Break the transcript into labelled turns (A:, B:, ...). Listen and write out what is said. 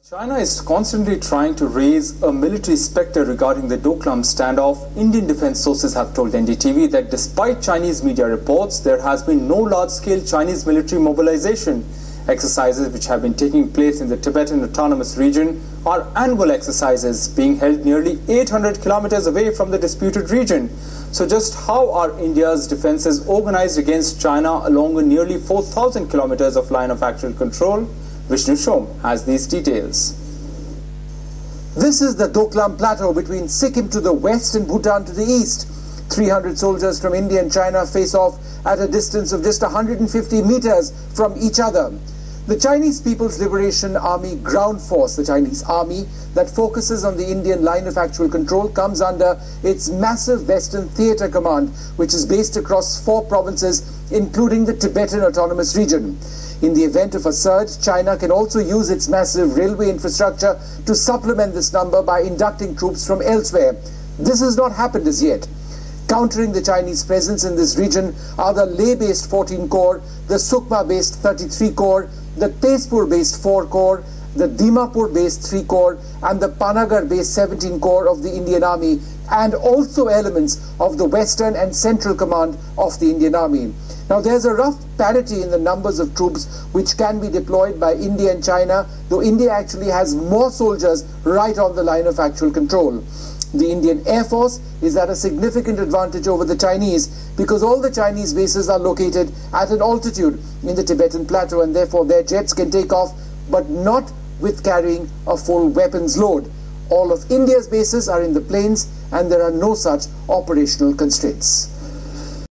A: China is constantly trying to raise a military specter regarding the Doklam standoff. Indian defense sources have told NDTV that despite Chinese media reports, there has been no large-scale Chinese military mobilization. Exercises which have been taking place in the Tibetan Autonomous Region are annual exercises being held nearly 800 kilometers away from the disputed region. So just how are India's defenses organized against China along a nearly 4,000 kilometers of line of actual control? Vishnu Som has these details.
B: This is the Doklam Plateau between Sikkim to the west and Bhutan to the east. 300 soldiers from India and China face off at a distance of just 150 meters from each other. The Chinese People's Liberation Army Ground Force, the Chinese army that focuses on the Indian line of actual control, comes under its massive Western Theatre Command, which is based across four provinces, including the Tibetan Autonomous Region. In the event of a surge, China can also use its massive railway infrastructure to supplement this number by inducting troops from elsewhere. This has not happened as yet. Countering the Chinese presence in this region are the Leh-based 14 Corps, the Sukna-based 33 Corps, the Tezpur-based 4 Corps, the Dimapur-based 3 Corps, and the Panagarh-based 17 Corps of the Indian Army, and also elements of the Western and Central Command of the Indian Army. Now there's a rough parity in the numbers of troops which can be deployed by India and China, though India actually has more soldiers right on the line of actual control. The Indian Air Force is at a significant advantage over the Chinese because all the Chinese bases are located at an altitude in the Tibetan Plateau and therefore their jets can take off but not with carrying a full weapons load. All of India's bases are in the plains and there are no such operational constraints.